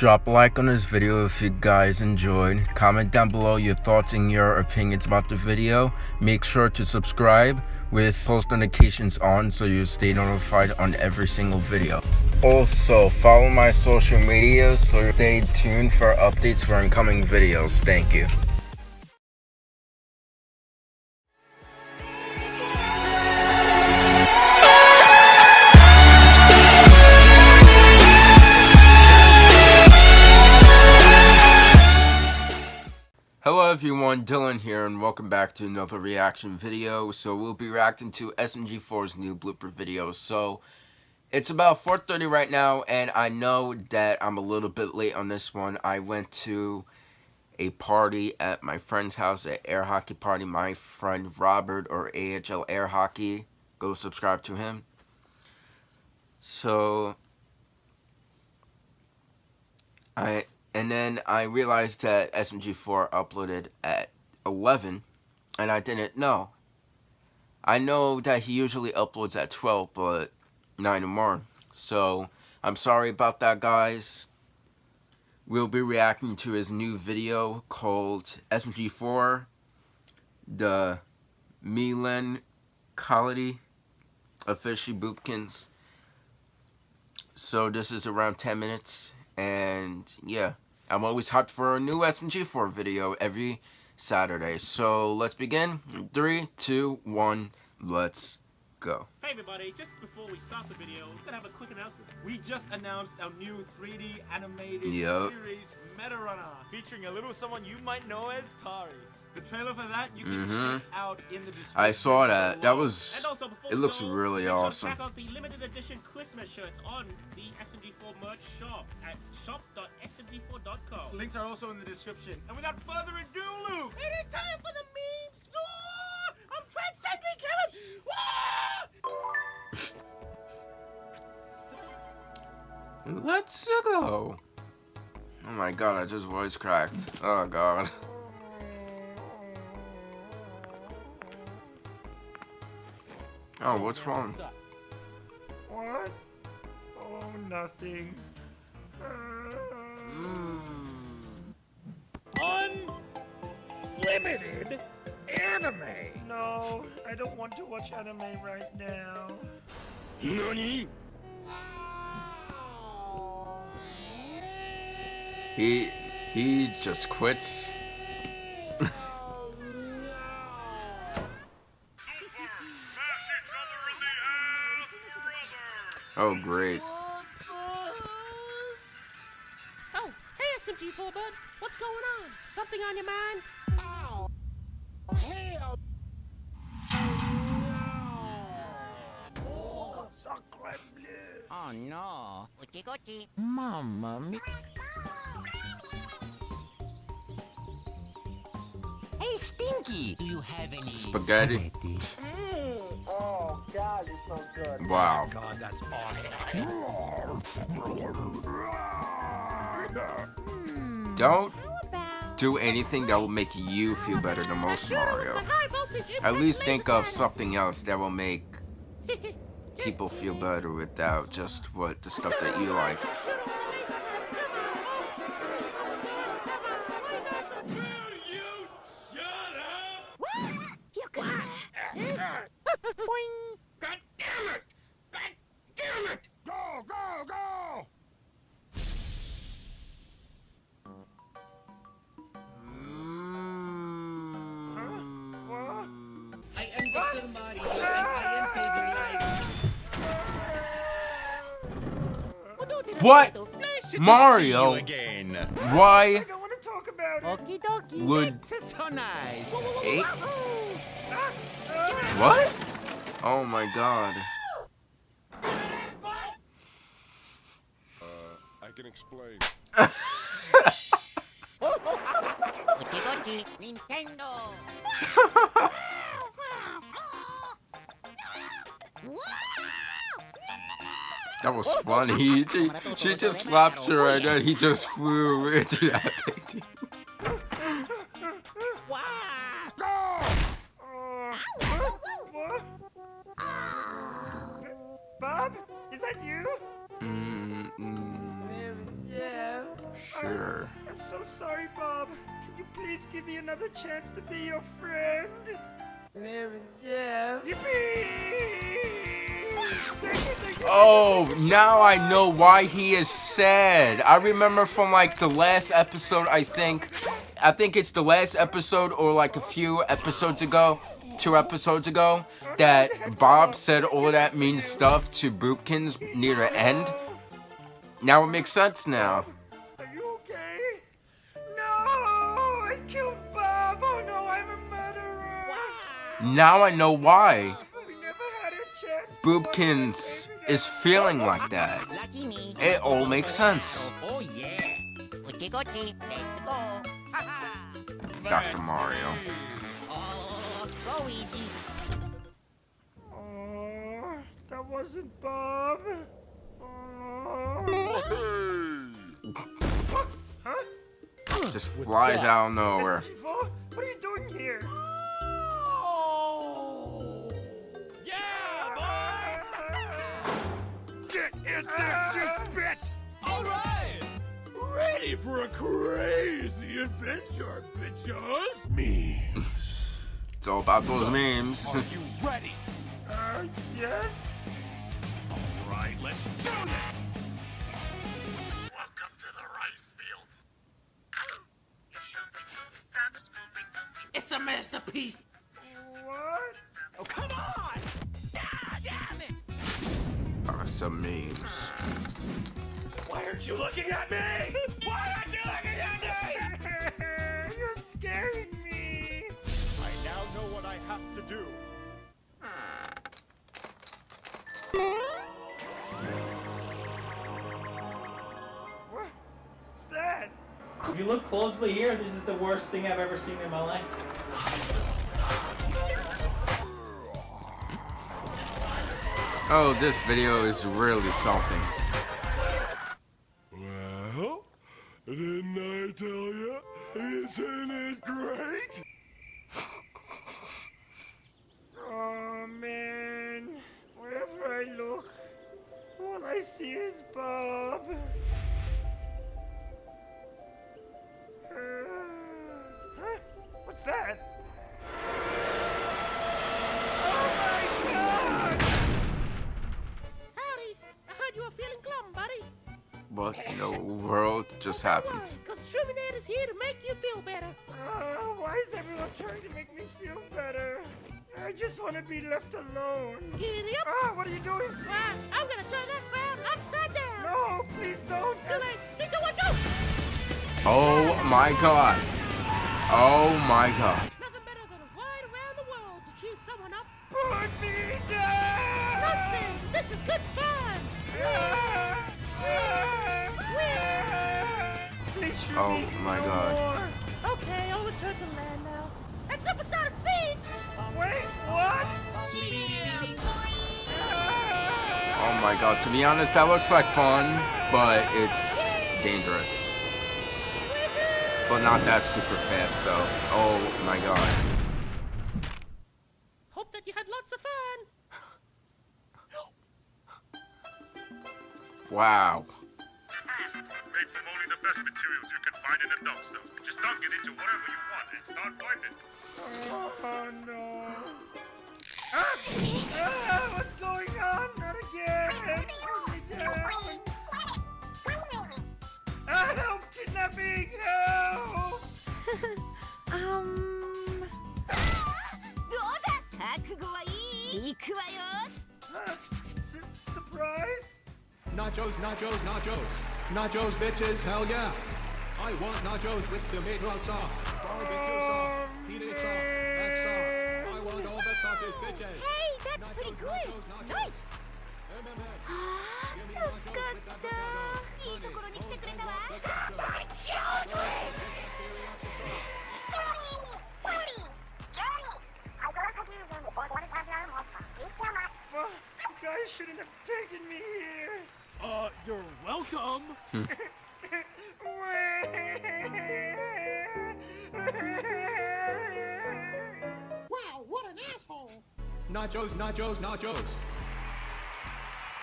Drop a like on this video if you guys enjoyed. Comment down below your thoughts and your opinions about the video. Make sure to subscribe with post notifications on so you stay notified on every single video. Also, follow my social media so stay tuned for updates for incoming videos. Thank you. Everyone, Dylan here and welcome back to another reaction video. So we'll be reacting to SMG4's new blooper video. So it's about 4.30 right now and I know that I'm a little bit late on this one. I went to a party at my friend's house, at air hockey party. My friend Robert or AHL Air Hockey, go subscribe to him. So I and then I realized that SMG4 uploaded at 11, and I didn't know. I know that he usually uploads at 12, but 9 in the morning. So, I'm sorry about that, guys. We'll be reacting to his new video called SMG4, the Milan Quality Official Boopkins. So, this is around 10 minutes and yeah, I'm always hyped for a new SMG4 video every Saturday. So let's begin. Three, two, one, let's go. Hey everybody, just before we start the video, we're gonna have a quick announcement. We just announced our new 3D animated yep. series, Meta Runner. Featuring a little someone you might know as Tari. The trailer for that you can mm -hmm. check out in the description. I saw that. That was. Also, it looks go, really awesome. Check out the limited edition Christmas shirts on the SMG4 merch shop at shop.smg4.com. Links are also in the description. And without further ado, Luke, it is time for the memes. Oh, I'm transcending, Kevin. Oh! Let's go. Oh my god, I just voice cracked. Oh god. Oh, what's wrong? What? Oh, nothing. Mm. Unlimited anime. No, I don't want to watch anime right now. Nani? He he just quits. Oh, great. Oh, hey, SMG4 bud. What's going on? Something on your mind? Oh, hell. Oh no. Uchi gucci. Mamma mia. Hey, Stinky! Do you have any spaghetti? Oh God, it's so good. Wow. God, that's awesome. Don't do anything that will make you feel better than most Mario. At least think of something else that will make people feel better without just what the stuff that you like. What? Mario? Again. Why? Would so nice. Eight? What? Oh my god. Uh, I can explain. Nintendo. That was funny. She, she just slapped her and then he just flew into that painting. Bob, is that you? Mm, mm. Yeah. Sure. I'm so sorry, Bob. Can you please give me another chance to be your friend? Yeah. Yippee! Oh, now I know why he is sad. I remember from like the last episode, I think. I think it's the last episode or like a few episodes ago, two episodes ago, that Bob said all of that mean stuff to Boopkins near the end. Now it makes sense now. Are you okay? No! I killed Bob! Oh no, I'm a murderer! Now I know why We never had a chance. to Boopkins is feeling like that. It all makes sense. Yeah. Uchi gochi. Let's go. Ha ha. Dr. Mario. Oh, go easy. Oh, that wasn't Bob. Oh. Just flies out of nowhere. What are you doing here? For a crazy adventure, bitches! Memes. it's all about those memes. Are you ready? Uh, yes? Alright, let's do this! Welcome to the rice field. It's a masterpiece. What? Oh, come on! Ah, damn it! Oh, some memes. Why aren't you looking at me? Do. What's that? If you look closely here, this is the worst thing I've ever seen in my life. Oh, this video is really something. Well, didn't I tell you? Isn't it great? Oh man, wherever I look, all I see is Bob. Uh, huh? What's that? Oh my god! Howdy. I heard you were feeling glum, buddy. What in the world just happened? Because Shuminate is here to make you feel better. Uh, why is everyone trying to make me feel better? I just want to be left alone. Giddy up. Ah, what are you doing? Well, I'm gonna turn that frown upside down. No, please don't. Too late. Three, two, one, go. Oh my god. Oh my god. Nothing better than a ride around the world to cheer someone up. Put me down! Nonsense. This is good fun. Ah, ah, ah. Please shoot Oh me my no God. more. Okay, I'll return to land now. At supersonic speeds. Oh, wait, what? Oh my god. To be honest, that looks like fun, but it's dangerous. But not that super fast though. Oh my god. Hope that you had lots of fun. Wow. Made from only the best materials you can find in a dumpster. Just dunk it into whatever you want and start fighting. Oh no. Ah! Ah, what's going on? Not again. Put me down. Ah, help! Kidnapping! Help! um... どうだ覚悟はいい行くわよ Huh? Su- surprise? Nachos, nachos, nachos. Nachos, bitches, hell yeah. I want nachos with tomato sauce, barbecue sauce, teenage sauce, that sauce. I want all the sauces, bitches. Hey, that's pretty Nachos, good. nachos, nachos. Nice. MMA. はあ助かったいいところに来てくれたわ Well, you guys shouldn't have taken me here. Uh, you're welcome. Nachos, nachos, nachos.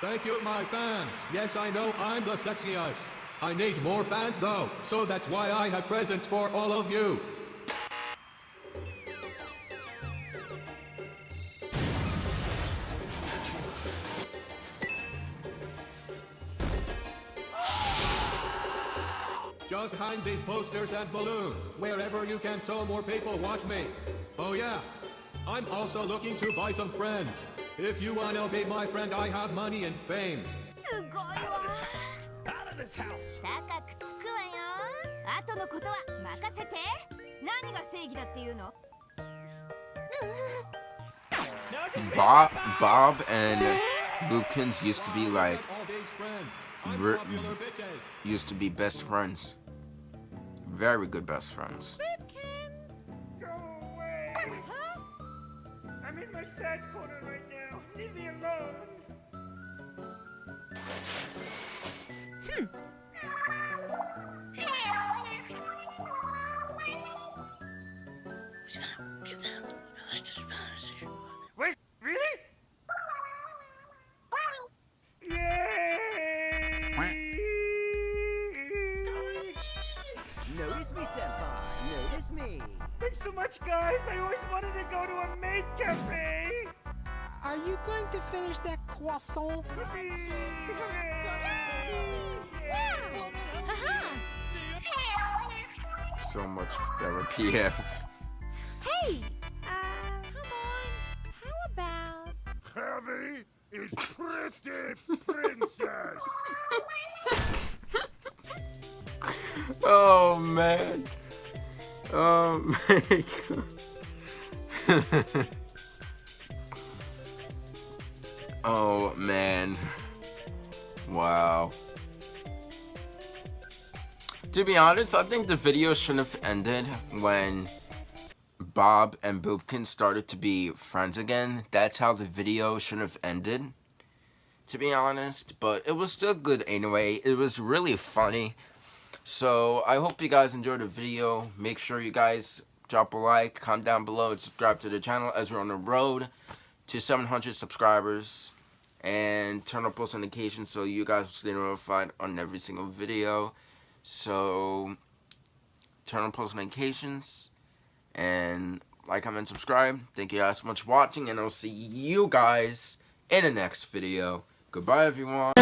Thank you, my fans. Yes, I know I'm the sexiest. I need more fans though, so that's why I have presents for all of you. Just hang these posters and balloons wherever you can so more people watch me. Oh yeah, I'm also looking to buy some friends. If you wanna be my friend, I have money and fame. Out of this house! Bob, Bob and Boopkins used to be like, used to be best friends. Very good best friends. Guys. I always wanted to go to a maid cafe. Are you going to finish that croissant? Yippee! Hooray! So much therapy. Yeah. Hey! Uh, come on. How about... Heavy is pretty princess. Oh man. Oh my god. oh man. Wow. To be honest, I think the video shouldn't have ended when Bob and Boopkin started to be friends again. That's how the video should have ended. To be honest, but it was still good anyway. It was really funny. So I hope you guys enjoyed the video. Make sure you guys drop a like, comment down below, and subscribe to the channel as we're on the road to 700 subscribers. And turn on post notifications so you guys will stay notified on every single video. So turn on post notifications and like, comment, subscribe. Thank you guys so much for watching, and I'll see you guys in the next video. Goodbye, everyone.